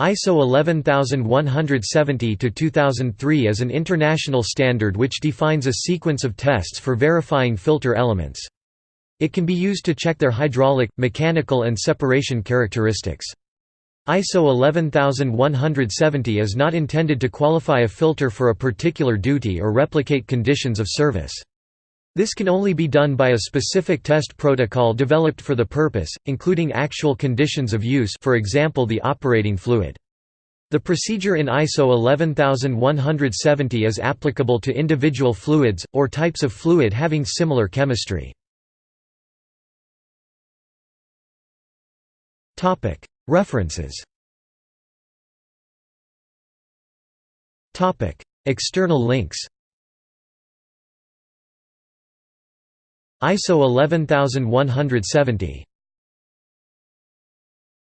ISO 11170-2003 is an international standard which defines a sequence of tests for verifying filter elements. It can be used to check their hydraulic, mechanical and separation characteristics. ISO 11170 is not intended to qualify a filter for a particular duty or replicate conditions of service. This can only be done by a specific test protocol developed for the purpose, including actual conditions of use for example the operating fluid. The procedure in ISO 11170 is applicable to individual fluids, or types of fluid having similar chemistry. References External links ISO 11170